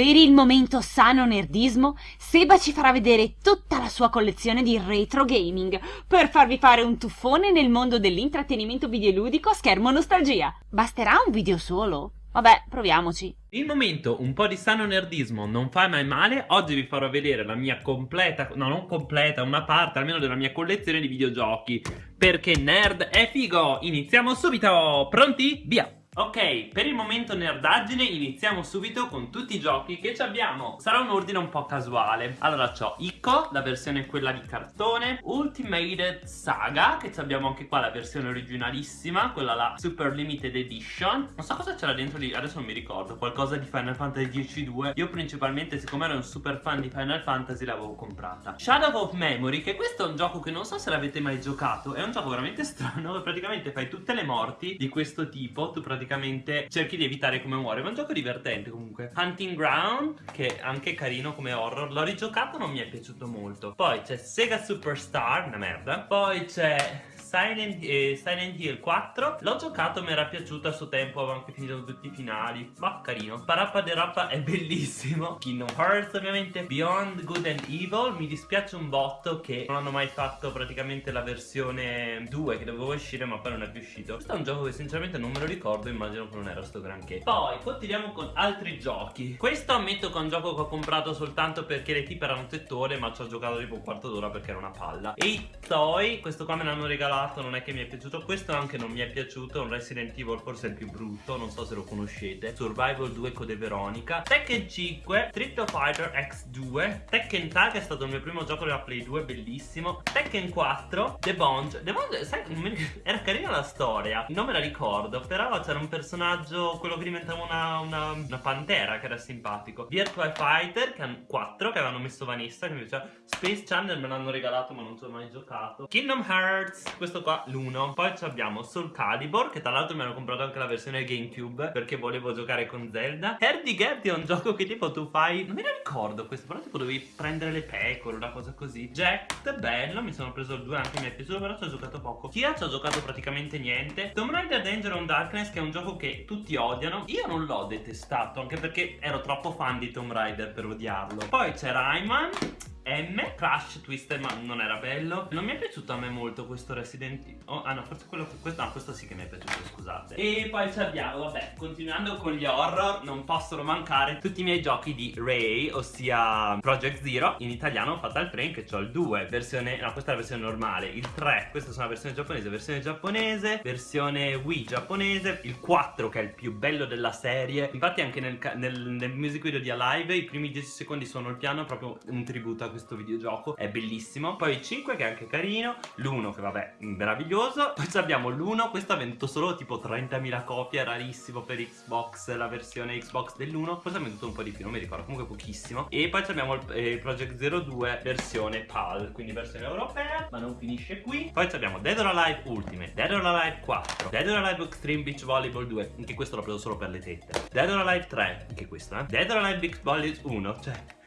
Per il momento sano nerdismo, Seba ci farà vedere tutta la sua collezione di retro gaming per farvi fare un tuffone nel mondo dell'intrattenimento videoludico a schermo nostalgia. Basterà un video solo? Vabbè, proviamoci. Il momento un po' di sano nerdismo non fa mai male, oggi vi farò vedere la mia completa, no non completa, una parte almeno della mia collezione di videogiochi Perché nerd è figo, iniziamo subito, pronti? Via! Ok, per il momento nerdaggine iniziamo subito con tutti i giochi che abbiamo. Sarà un ordine un po' casuale. Allora c'ho Ico, la versione quella di cartone Ultimate Saga, che abbiamo anche qua la versione originalissima Quella la Super Limited Edition. Non so cosa c'era dentro lì, adesso non mi ricordo Qualcosa di Final Fantasy X-2 Io principalmente, siccome ero un super fan di Final Fantasy, l'avevo comprata. Shadow of Memory, che questo è un gioco che non so se l'avete mai giocato È un gioco veramente strano, praticamente fai tutte le morti di questo tipo Tu praticamente praticamente cerchi di evitare come muore. Ma è un gioco divertente comunque. Hunting Ground, che è anche carino come horror. L'ho rigiocato, non mi è piaciuto molto. Poi c'è Sega Superstar, una merda. Poi c'è Silent, eh, Silent Hill 4 L'ho giocato, mi era piaciuto a suo tempo Avevo anche finito tutti i finali. Ma carino. Parappa de Rappa è bellissimo. Kingdom Hearts ovviamente. Beyond Good and Evil. Mi dispiace un botto che non hanno mai fatto praticamente la versione 2 Che dovevo uscire ma poi non è più uscito Questo è un gioco che sinceramente non me lo ricordo Immagino che non era sto granché. Poi continuiamo con altri giochi. Questo ammetto che è un gioco che ho comprato soltanto perché le tipe erano tettone Ma ci ho giocato tipo un quarto d'ora perché era una palla. E i Toy Questo qua me l'hanno regalato provato, non è che mi è piaciuto. Questo anche non mi è piaciuto, un Resident Evil forse è il più brutto, non so se lo conoscete. Survival 2 Code Veronica Tekken 5, Street Fighter X2 Tekken Tag è stato il mio primo gioco della Play 2, bellissimo. Tekken 4, The Bond. The Bond, sai, era carina la storia Non me la ricordo, però c'era un personaggio, quello che diventava una, una, una pantera che era simpatico. Virtual Fighter, che 4, che avevano messo Vanessa, che mi piaceva Space Channel me l'hanno regalato ma non ci ho mai giocato. Kingdom Hearts, questo questo qua l'1 Poi abbiamo Soul Calibur Che tra l'altro mi hanno comprato anche la versione Gamecube Perché volevo giocare con Zelda. Herdigerty è un gioco che tipo tu fai Non me ne ricordo questo Però tipo dovevi prendere le pecore Una cosa così. Jack bello Mi sono preso il 2 anche mi è piaciuto Però ci ho giocato poco. Kia ci ho giocato praticamente niente. Tomb Raider Danger on Darkness Che è un gioco che tutti odiano. Io non l'ho detestato Anche perché ero troppo fan di Tomb Raider per odiarlo. Poi c'è Rayman M Crash Twister ma non era bello. Non mi è piaciuto a me molto questo Resident Evil oh, Ah no forse quello questo, no, questo sì che mi è piaciuto scusate. E poi ci abbiamo vabbè continuando con gli horror Non possono mancare tutti i miei giochi di Ray Ossia Project Zero In italiano Fatal Frame che ho il 2 Versione no questa è la versione normale Il 3 questa è la versione giapponese Versione giapponese Versione Wii giapponese Il 4 che è il più bello della serie. Infatti anche nel, nel, nel music video di Alive I primi 10 secondi sono il piano Proprio un tributo a questo videogioco È bellissimo. Poi il 5 che è anche carino L'1 che vabbè meraviglioso. Poi abbiamo l'1 Questo ha venduto solo tipo 30.000 copie Rarissimo per Xbox La versione Xbox dell'1 Forse ha venduto un po' di più Non mi ricordo Comunque pochissimo. E poi abbiamo il eh, Project 02 Versione PAL Quindi versione europea Ma non finisce qui. Poi abbiamo Dead or Alive Ultimate Dead or Alive 4 Dead or Alive Extreme Beach Volleyball 2 Anche questo l'ho preso solo per le tette. Dead or Alive 3 Anche questo eh. Dead or Alive Beach Volleyball 1 Cioè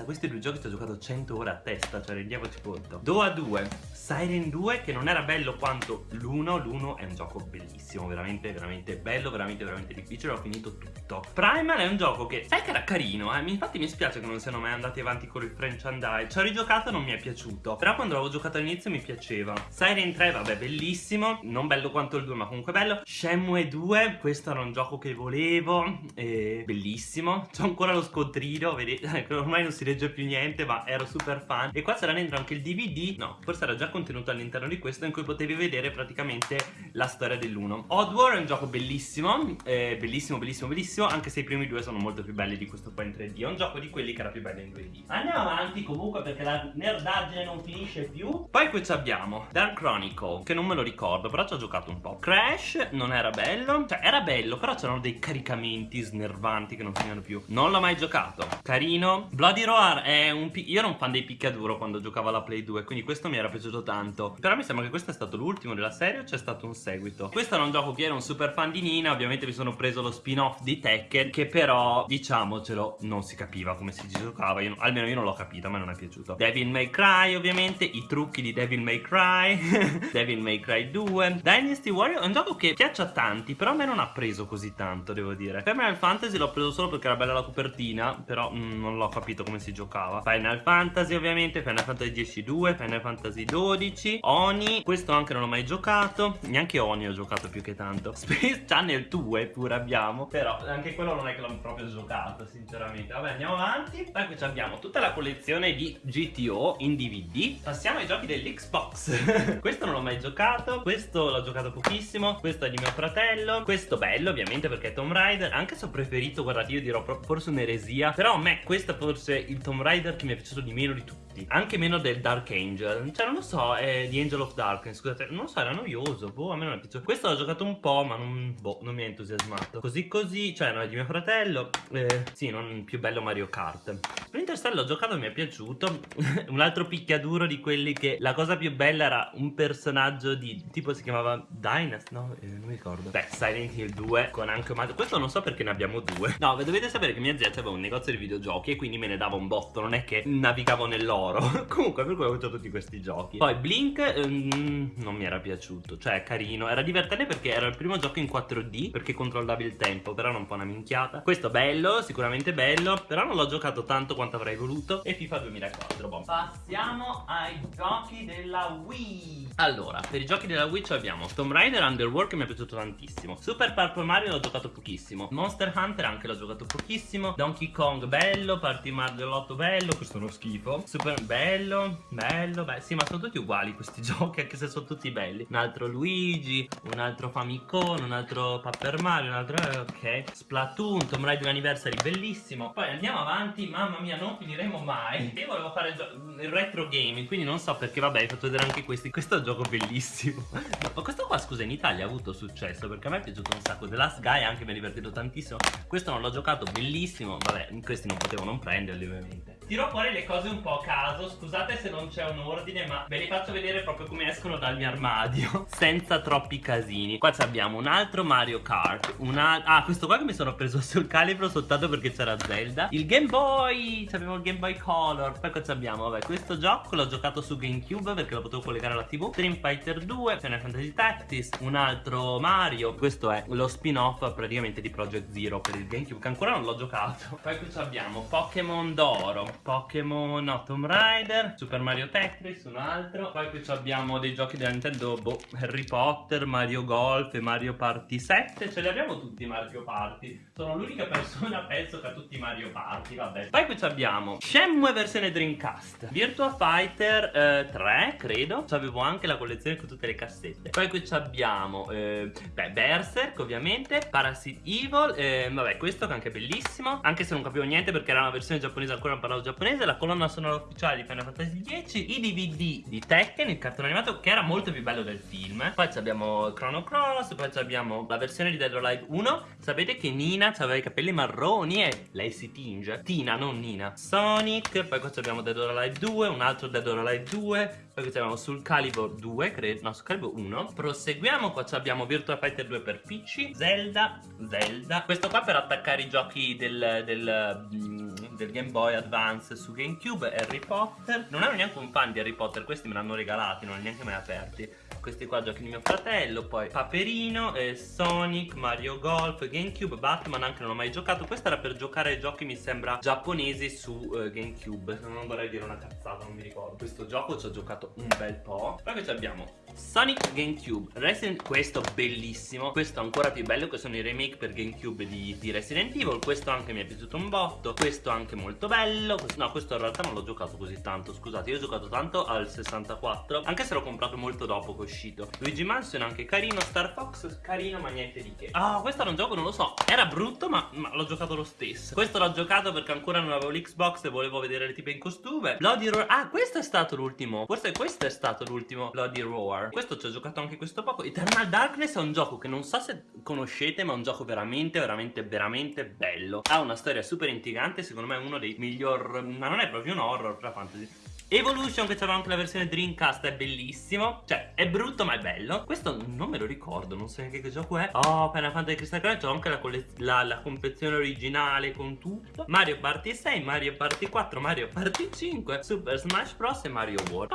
cioè questi due giochi ci ho giocato 100 ore a testa Cioè rendiamoci conto. Doa 2 Siren 2 che non era bello quanto l'1 L'1 è un gioco bellissimo Veramente veramente bello Veramente veramente difficile Ho finito tutto. Primal è un gioco che Sai che era carino eh? Infatti mi spiace che non siano mai andati avanti con il franchise Ci ho rigiocato non mi è piaciuto. Però quando l'avevo giocato all'inizio mi piaceva. Siren 3 vabbè bellissimo. Non bello quanto il 2 ma comunque bello. Shenmue 2 Questo era un gioco che volevo e... Bellissimo. C'ho ancora lo scontrino Vedete Ormai non si legge più niente ma ero super fan. E qua sarà dentro anche il DVD no forse era già contenuto all'interno di questo in cui potevi vedere praticamente la storia dell'1 Oddworld è un gioco bellissimo eh, bellissimo bellissimo bellissimo anche se i primi due sono molto più belli di questo qua in 3D è un gioco di quelli che era più bello in 2D andiamo avanti comunque perché la nerdaggine non finisce più. Poi qui abbiamo Dark Chronicle che non me lo ricordo però ci ho giocato un po' Crash non era bello. Cioè era bello però c'erano dei caricamenti snervanti che non finivano più. Non l'ho mai giocato. Carino. Bloody Roar Roar è un io ero un fan dei picchiaduro quando giocavo alla Play 2 Quindi questo mi era piaciuto tanto. Però mi sembra che questo è stato l'ultimo della serie o c'è stato un seguito? Questo era un gioco che ero un super fan di Nina Ovviamente mi sono preso lo spin-off di Tekken Che però, diciamocelo, non si capiva come si giocava io, Almeno io non l'ho capito, a me non è piaciuto. Devil May Cry ovviamente I trucchi di Devil May Cry Devil May Cry 2 Dynasty Warrior è un gioco che piace a tanti Però a me non ha preso così tanto, devo dire. Final Fantasy l'ho preso solo perché era bella la copertina Però mm, non l'ho capito come si giocava. Final Fantasy ovviamente Final Fantasy 10 2 Final Fantasy 12 Oni. Questo anche non l'ho mai giocato. Neanche Oni ho giocato più che tanto. Space Channel 2 pure abbiamo. Però anche quello non è che l'ho proprio giocato sinceramente. Vabbè andiamo avanti. Poi qui abbiamo tutta la collezione di GTO in DVD Passiamo ai giochi dell'Xbox. Questo non l'ho mai giocato. Questo l'ho giocato pochissimo. Questo è di mio fratello. Questo bello ovviamente perché è Tomb Raider. Anche se ho preferito guardate io dirò forse un'eresia. Però a me questo forse il Tomb Raider che mi è piaciuto di meno di tutti tutti Anche meno del Dark Angel. Cioè non lo so, è di Angel of Darkness Scusate, non lo so, era noioso Boh, a me non è piaciuto. Questo l'ho giocato un po', ma non, boh, non mi ha entusiasmato. Così così, cioè no, è di mio fratello eh, Sì, non più bello Mario Kart. Splinter Cell l'ho giocato, mi è piaciuto. Un altro picchiaduro di quelli che La cosa più bella era un personaggio di Tipo si chiamava Dynast, no? Eh, non mi ricordo. Beh, Silent Hill 2 con anche Mario Questo non so perché ne abbiamo due. No, dovete sapere che mia zia aveva un negozio di videogiochi E quindi me ne dava un botto Non è che navigavo nell'oro oro Comunque per cui ho avuto tutti questi giochi. Poi Blink um, non mi era piaciuto. Cioè è carino. Era divertente perché era il primo gioco in 4D Perché controllavi il tempo Però era un po' una minchiata. Questo bello Sicuramente bello Però non l'ho giocato tanto quanto avrei voluto. E FIFA 2004 boh. Passiamo ai giochi della Wii. Allora per i giochi della Wii abbiamo Tomb Raider Underworld che mi è piaciuto tantissimo. Super Purple Mario l'ho giocato pochissimo. Monster Hunter anche l'ho giocato pochissimo. Donkey Kong bello. Party Mario 8 bello. Questo è uno schifo. Super bello, bello, beh, sì, ma sono tutti uguali questi giochi, anche se sono tutti belli. Un altro Luigi, un altro Famicom, un altro Paper Mario, un altro... Eh, ok. Splatoon, Tomb Raider Anniversary, bellissimo. Poi andiamo avanti, mamma mia, non finiremo mai. Io volevo fare il, il retro gaming, quindi non so perché, vabbè, hai fatto vedere anche questi. Questo è un gioco bellissimo. ma questo qua, scusa, in Italia ha avuto successo, perché a me è piaciuto un sacco. The Last Guy anche mi è divertito tantissimo. Questo non l'ho giocato, bellissimo. Vabbè, questi non potevo non prenderli, ovviamente. Tiro fuori le cose un po' a caso. Scusate se non c'è un ordine ma ve li faccio vedere proprio come escono dal mio armadio Senza troppi casini. Qua abbiamo un altro Mario Kart una... Ah questo qua che mi sono preso sul calibro soltanto perché c'era Zelda. Il Game Boy Abbiamo il Game Boy Color. Poi qua abbiamo vabbè questo gioco l'ho giocato su GameCube perché lo potevo collegare alla tv Stream Fighter 2 Final Fantasy Tactics Un altro Mario. Questo è lo spin-off praticamente di Project Zero per il GameCube Che ancora non l'ho giocato. Poi qui abbiamo Pokémon d'oro Pokémon, no, Tomb Raider, Super Mario Tetris, un altro. Poi qui abbiamo dei giochi della Nintendo, boh, Harry Potter, Mario Golf e Mario Party 7. Ce li abbiamo tutti Mario Party. Sono l'unica persona, penso, che ha tutti Mario Party, vabbè. Poi qui abbiamo Shenmue versione Dreamcast, Virtua Fighter eh, 3, credo. Avevo anche la collezione con tutte le cassette. Poi qui abbiamo, eh, beh, Berserk, ovviamente, Parasite Evil, eh, vabbè, questo che anche è bellissimo. Anche se non capivo niente perché era una versione giapponese, ancora non parlavo giapponese, la colonna sonora ufficiale di Final Fantasy X, i DVD di Tekken, il cartone animato che era molto più bello del film. Poi abbiamo Chrono Cross, poi abbiamo la versione di Dead or Alive 1. Sapete che Nina aveva i capelli marroni e lei si tinge. Tina, non Nina. Sonic, poi qua abbiamo Dead or Alive 2, un altro Dead or Alive 2, qui abbiamo Sul Calibur 2, credo, no, Sul Calibur 1. Proseguiamo, qua abbiamo Virtua Fighter 2 per PC, Zelda, Zelda. Questo qua per attaccare i giochi del, del, mm, del Game Boy Advance su GameCube, Harry Potter. Non ero neanche un fan di Harry Potter, questi me l'hanno regalati, non li neanche mai aperti questi qua giochi di mio fratello poi Paperino, eh, Sonic, Mario Golf, Gamecube, Batman anche non ho mai giocato questo era per giocare ai giochi mi sembra giapponesi su eh, Gamecube non vorrei dire una cazzata non mi ricordo questo gioco ci ho giocato un bel po' poi che abbiamo Sonic Gamecube Resident questo bellissimo questo ancora più bello che sono i remake per Gamecube di, di Resident Evil questo anche mi è piaciuto un botto questo anche molto bello no questo in realtà non l'ho giocato così tanto scusate io ho giocato tanto al 64 anche se l'ho comprato molto dopo così uscito. Luigi Mansion anche carino Star Fox carino ma niente di che. Ah oh, questo era un gioco non lo so Era brutto ma, ma l'ho giocato lo stesso. Questo l'ho giocato perché ancora non avevo l'Xbox E volevo vedere le tipe in costume. Bloody Roar Ah questo è stato l'ultimo Forse questo è stato l'ultimo Bloody Roar War. Questo ci ho giocato anche questo poco. Eternal Darkness è un gioco che non so se conoscete, ma è un gioco veramente, veramente, veramente bello. Ha una storia super intrigante, secondo me è uno dei miglior... ma non è proprio un horror, però fantasy Evolution che c'era anche la versione Dreamcast è bellissimo Cioè è brutto ma è bello Questo non me lo ricordo Non so neanche che gioco è Oh Final Fantasy Crystal Crown C'è anche la, la, la confezione originale con tutto Mario Party 6 Mario Party 4 Mario Party 5 Super Smash Bros e Mario World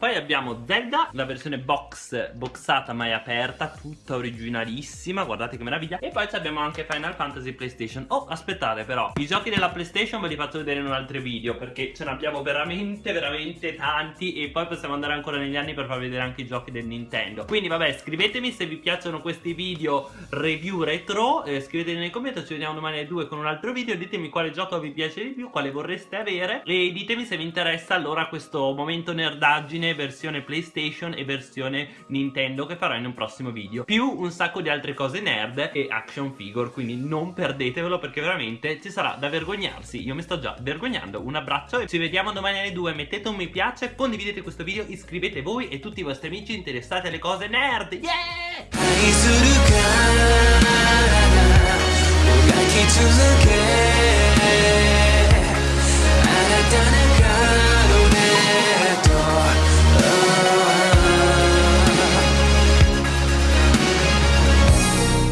poi abbiamo Zelda, la versione box, boxata mai aperta, tutta originalissima, guardate che meraviglia. E poi abbiamo anche Final Fantasy PlayStation. Oh, aspettate però, i giochi della PlayStation ve li faccio vedere in un altro video, perché ce ne abbiamo veramente, veramente tanti. E poi possiamo andare ancora negli anni per far vedere anche i giochi del Nintendo. Quindi vabbè, scrivetemi se vi piacciono questi video review retro, eh, scriveteli nei commenti, ci vediamo domani alle 2 con un altro video. Ditemi quale gioco vi piace di più, quale vorreste avere. E ditemi se vi interessa allora questo momento nerdaggine versione, PlayStation e versione Nintendo che farò in un prossimo video. Più un sacco di altre cose nerd e action figure quindi non perdetevelo perché veramente ci sarà da vergognarsi. Io mi sto già vergognando. Un abbraccio e ci vediamo domani alle 2 mettete un mi piace condividete questo video iscrivete voi e tutti i vostri amici interessati alle cose nerd. Yeah!